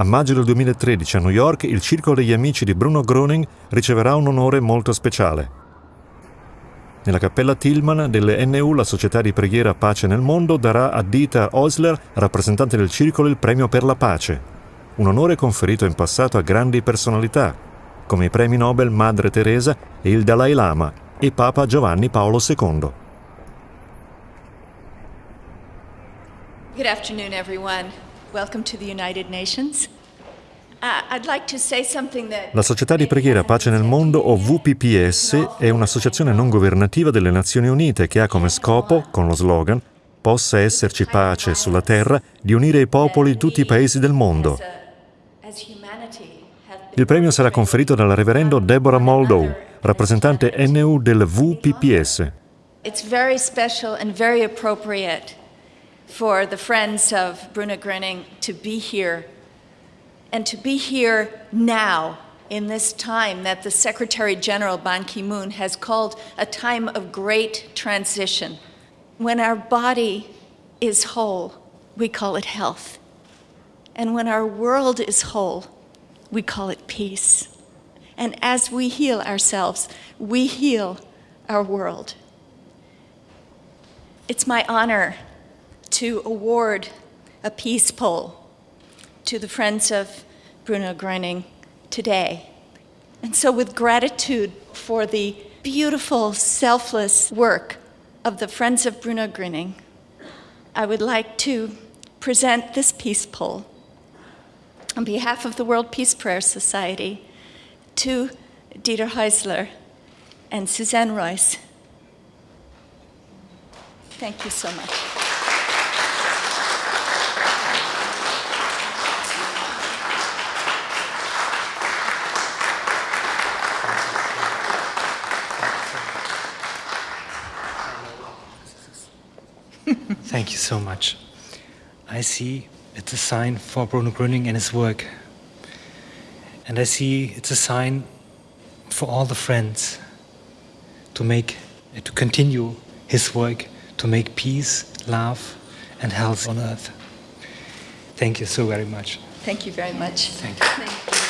A maggio del 2013 a New York il Circolo degli Amici di Bruno Groening riceverà un onore molto speciale. Nella cappella Tillman delle NU, la Società di Preghiera Pace nel Mondo, darà a Dieter Osler, rappresentante del Circolo, il Premio per la Pace, un onore conferito in passato a grandi personalità, come i premi Nobel Madre Teresa e il Dalai Lama e Papa Giovanni Paolo II. Good afternoon, everyone. Welcome to the United Nations. Uh, La Società di Preghiera Pace nel Mondo, o VPPS, è un'associazione non governativa delle Nazioni Unite che ha come scopo, con lo slogan, possa esserci pace sulla terra, di unire i popoli di tutti i paesi del mondo. Il premio sarà conferito dal reverendo Deborah Moldow, rappresentante NU del VPPS. It's very special and very appropriate for the friends of Bruno Gröning to be here and to be here now in this time that the Secretary General Ban Ki-moon has called a time of great transition. When our body is whole, we call it health. And when our world is whole, we call it peace. And as we heal ourselves, we heal our world. It's my honor to award a peace pole to the Friends of Bruno Gröning today. And so with gratitude for the beautiful, selfless work of the Friends of Bruno Gröning, I would like to present this peace pole on behalf of the World Peace Prayer Society to Dieter Heisler and Suzanne Royce. Thank you so much. Thank you so much. I see it's a sign for Bruno Gröning and his work. And I see it's a sign for all the friends to make, to continue his work, to make peace, love, and health on earth. Thank you so very much. Thank you very much. Thank you. Thank you.